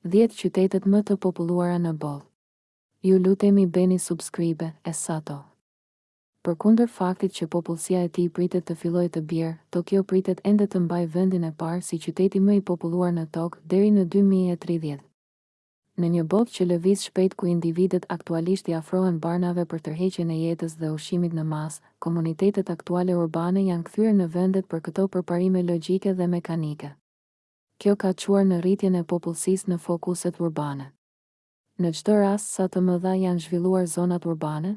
Dhjetë qytetet më të populluara në botë. Ju lutemi bëni subscribe Esato. Përkundër faktit që popullsia e tij pritet të fillojë të bjerë, Tokio pritet ende të mbajë vendin e parë si qyteti më i populluar në tokë deri në dy mijë e tridhjetë. Në një botë që lëviz shpejt ku individët aktualisht i afrohen barnave për tërheqjen e jetës dhe ushqimit në masë, komunitetet aktuale urbane janë kthyer në vendet për këto përparime logjike dhe mekanike. Kjo ka çuar në rritjen e popullsisë në fokuset urbane. Në çdo rast sa të mëdha janë zhvilluar zonat urbane?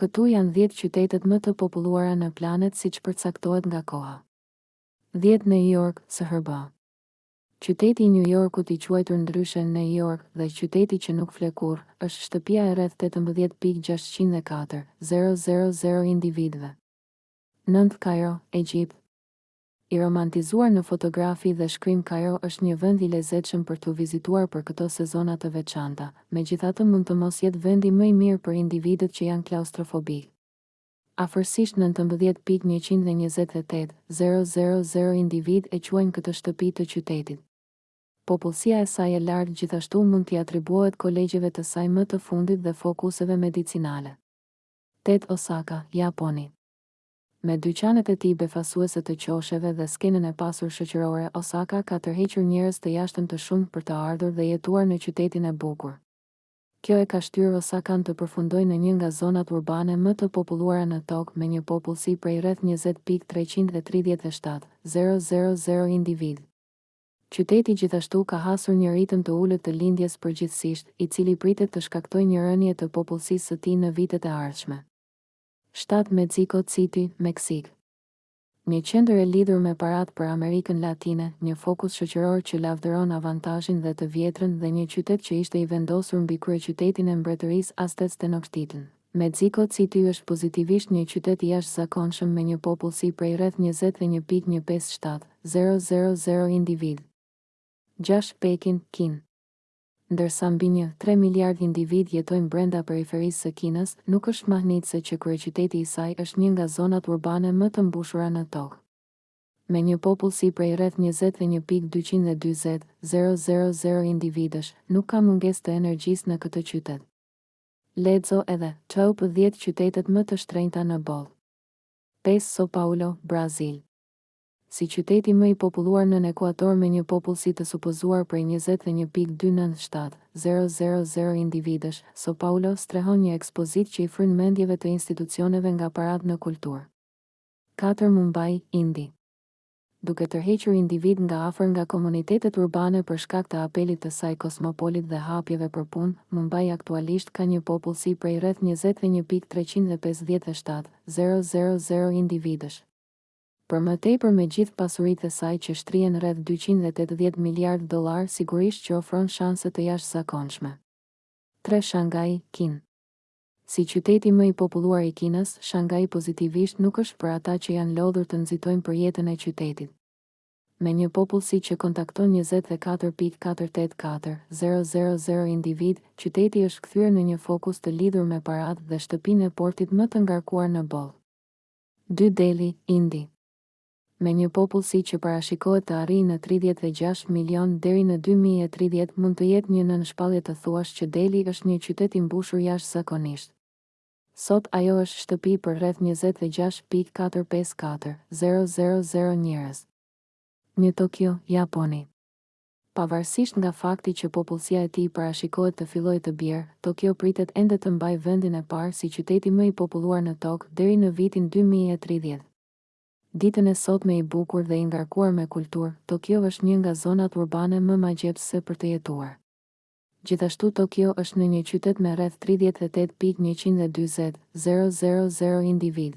Këtu janë dhjetë qytetet më të populluara në planet siç përcaktohet nga koha. Dhjetë New York, SHBA. Qyteti i Nju Jorkut i quajtur ndryshe New York dhe qyteti që nuk fle kurrë, është shtëpia e rreth tetëmbëdhjetë pikë gjashtëqind dhe katër, zero zero zero individëve. Nëntë Kajro, Egjipt. I romantizuar në fotografi dhe shkrim Kajro është një vend i lezetshëm për t'u vizituar për këto sezona të veçanta, megjithatë mund të mos jetë vendi më i mirë për individët që janë klaustrofobikë. Afërsisht nëntëmbëdhjetë pikë njëqind e njëzet e tetë, zero, zero, zero individë e quajnë këtë shtëpi të qytetit. Popullsia e saj e lartë gjithashtu mund t'i atribuohet kolegjeve të saj më të fundit dhe fokuseve medicinale. Tetë Osaka, Japoni. Me dyqanet e tij befasuese të qosheve dhe skenën e pasur shoqërore, Osaka ka tërhequr njerëz të jashtëm të shumë për të ardhur dhe jetuar në qytetin e bukur. Kjo e ka shtyrë Osakan të përfundojë në një nga zonat urbane më të populluara në tokë me një popullsi prej rreth njëzet pikë treqind e tridhjetë e shtatë, zero, zero, zero individë. Qyteti gjithashtu ka hasur një ritëm të ulët të lindjes përgjithësisht, i cili pritet të shkaktojë një rënie të popullsisë së tij në vitet e ardhshme. Shtatë Mexico City, Meksikë. Një qendër e lidhur me paratë për Amerikën Latine, një fokus shoqëror që lavdëron avantazhin dhe të vjetrën dhe një qytet që ishte i vendosur mbi kryeqytetin e Mbretërisë Aztec Tenochtitlan. Mexico City është pozitivisht një qytet i jashtëzakonshëm me një popullsi prej rreth njëzet e një pikë një pesë shtatë, zero zero zero individë. Gjashtë Pekin, Kinë. Ndërsa mbi një tre miliardë individë jetojnë brenda periferisë së Kinës, nuk është mahnitëse që kryeqyteti i saj është një nga zonat urbane më të mbushura në tokë. Me një popullsi prej rreth njëzet e një pikë dyqind e dyzet zero zero zero individësh, nuk ka mungesë të energjisë në këtë qytet. Lexo edhe, Top dhjetë qytetet më të shtrenjta në botë. Pesë Sao Paulo, Brazil. Si qyteti më i populluar nën ekuator me një popullsi të supozuar prej njëzet e një pikë dy nëntë shtatë, zero zero zero individësh, São Paulo strehon një ekspozitë që i fryn mendjeve të institucioneve nga paratë në kulturë. Katër Mumbai, Indi. Duke tërhequr individë nga afër nga komunitetet urbane për shkak të apelit të saj kosmopolit dhe hapjeve për punë, Mumbai aktualisht ka një popullsi prej rreth njëzet e një pikë treqind e pesëdhjetë e shtatë, zero zero zero individësh. Për më tepër me gjithë pasuritë e saj që shtrihen rreth dyqind e tetëdhjetë miliardë dollarë sigurisht që ofron shanse të jashtëzakonshme. Tre Shangai, Kinë. Si qyteti më i populluar i Kinës, Shangai pozitivisht nuk është për ata që janë lodhur të nxitojnë për jetën e qytetit. Me një popullsi që kontakton njëzet e katër pikë katër tetë katër, zero zero zero individë, qyteti është kthyer në një fokus të lidhur me paratë dhe shtëpinë e portit më të ngarkuar në botë. Dy Deli, Indi. Me një popullsi që parashikohet të arrijë në tridhjetë e gjashtë milionë deri në dy mijë e tridhjetë mund të jetë një nënshpallje të thuash që Deli është një qytet i mbushur jashtëzakonisht. Sot ajo është shtëpi për rreth njëzet e gjashtë pikë katër pesë katër, zero zero zero njerëz. Një Tokio, Japoni. Pavarësisht nga fakti që popullsia e tij parashikohet të fillojë të bjerë, Tokio pritet ende të mbajë vendin e parë si qyteti më i populluar në Tokë deri në vitin dy mijë e tridhjetë. Ditën e sotme i bukur dhe i ngarkuar me kulturë, Tokio është një nga zonat urbane më magjepsëse për të jetuar. Gjithashtu Tokio është në një qytet me rreth tridhjetë e tetë pikë njëqind e dyzet, zero zero zero, individë.